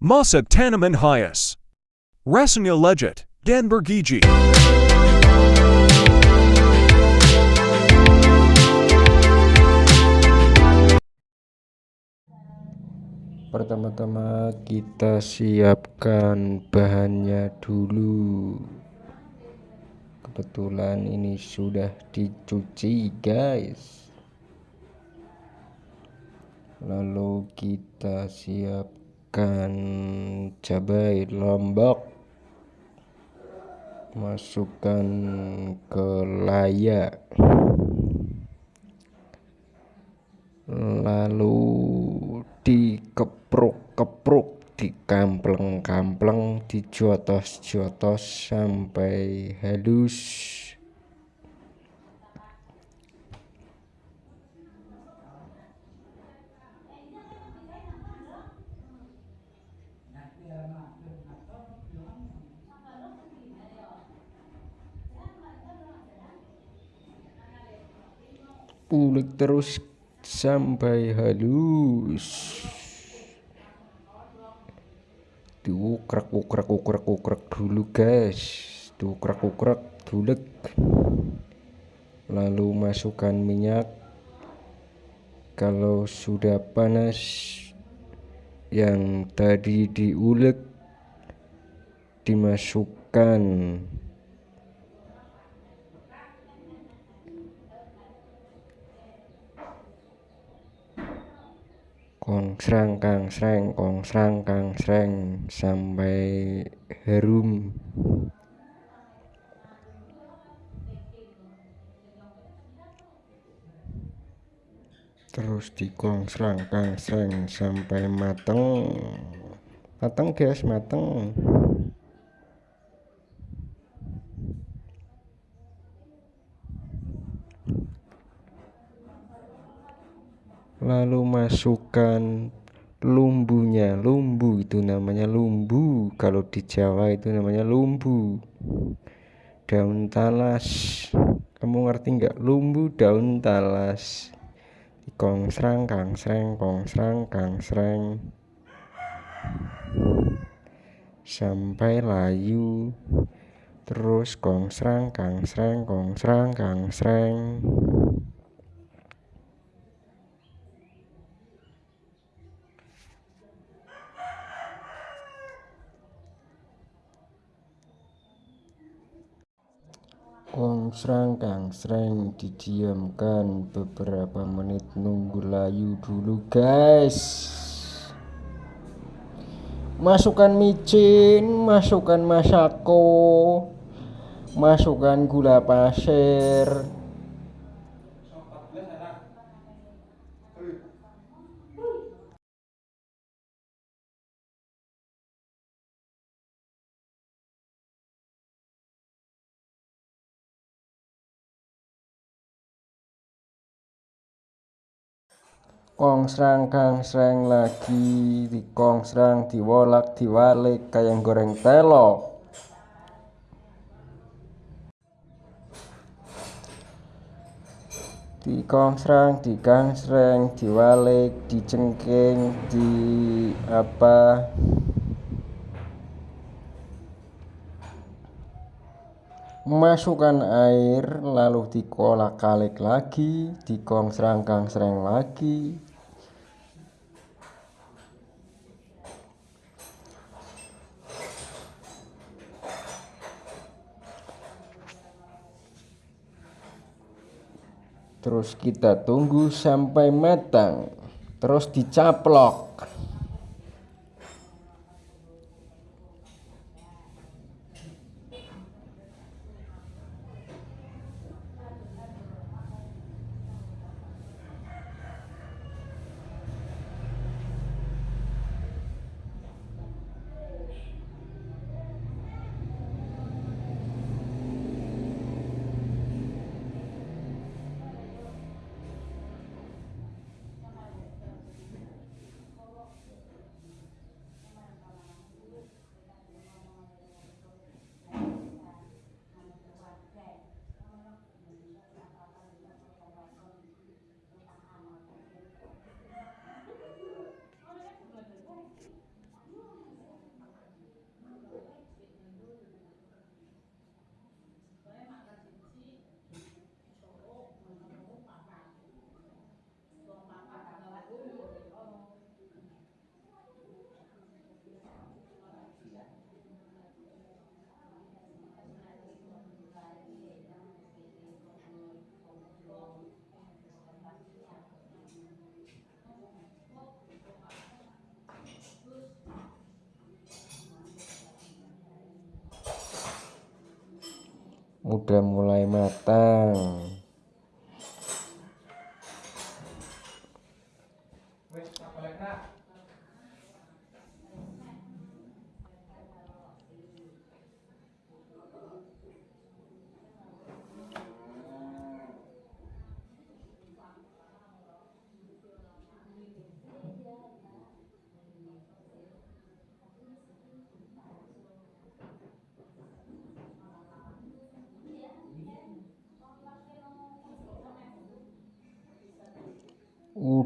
Masa tanaman hias. Rasanya legit, dan bergiji. Pertama-tama kita siapkan bahannya dulu. Kebetulan ini sudah dicuci, guys. Lalu kita siapkan cabai lombok. Masukkan ke layak. Lalu dikepruk-kepruk dikampleng-kampleng dijotos-jotos sampai halus ulik terus sampai halus. Diukrek ukrek ukrek ukrek dulu guys. Diukrek ukrek dulek. Lalu masukkan minyak. Kalau sudah panas yang tadi diulek dimasukkan kong serang kang sereng kong serang kang sereng sampai harum terus dikong serang kang sereng sampai mateng. Mateng guys mateng. Lalu masukkan lumbunya. Lumbu itu namanya lumbu. Kalau di Jawa itu namanya lumbu. Daun talas. Kamu ngerti nggak? Lumbu daun talas. Kong serang kang sereng kong serang kang sereng sampai layu. Terus kong serang kang sereng kong serang kang sereng Kongsrang kang sreng didiamkan beberapa menit nunggu layu dulu guys. Masukkan micin masukkan masako masukkan gula pasir kong serang kang serang lagi di kong serang diwolak diwalik kayak goreng telo di kong serang di kang serang diwalik dicengking di apa? Masukkan air lalu dikolak kalik lagi di kong serang kang serang lagi terus kita tunggu sampai matang. Terus dicaplok udah mulai matang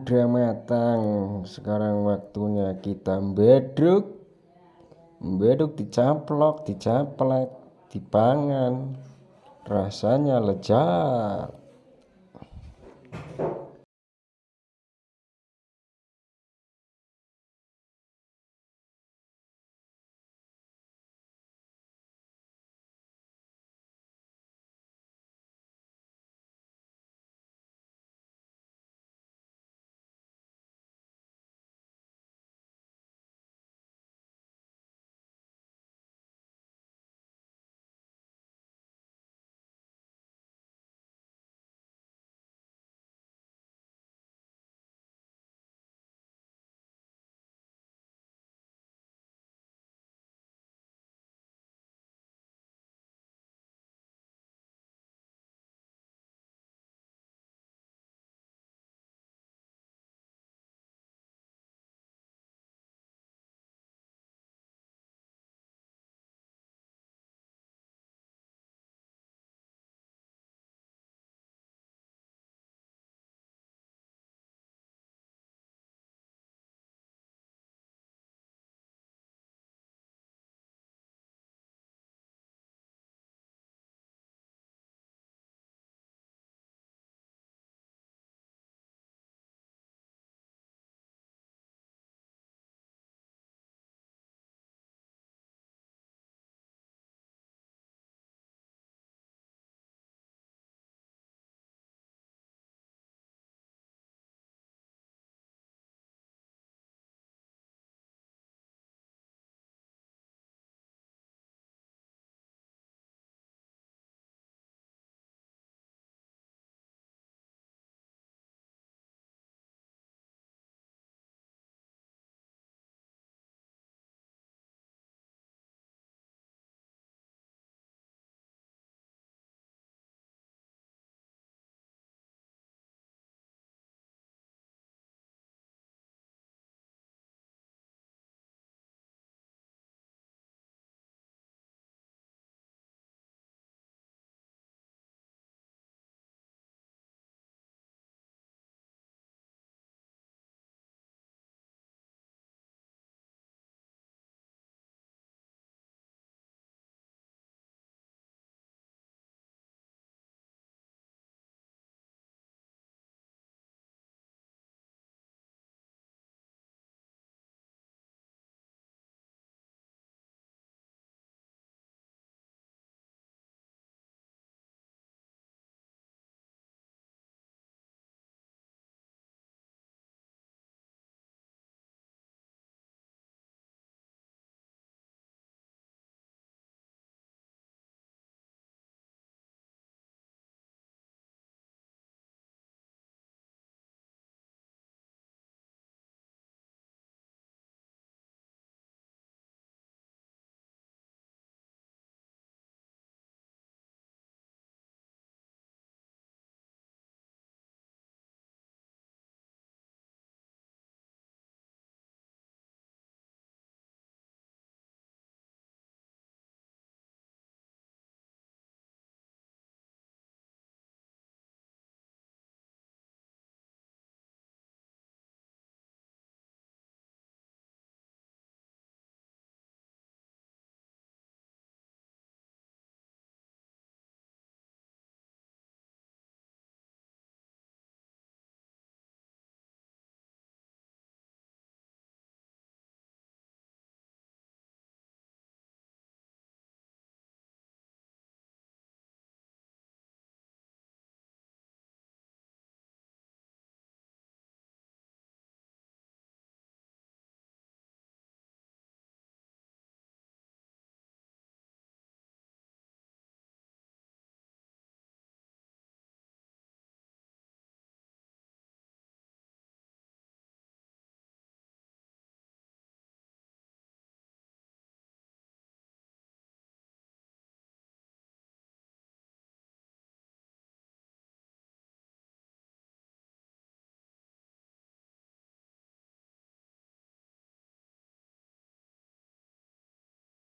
udah matang. Sekarang waktunya kita beduk beduk dicaplok dicaplek dipangan. Rasanya lezat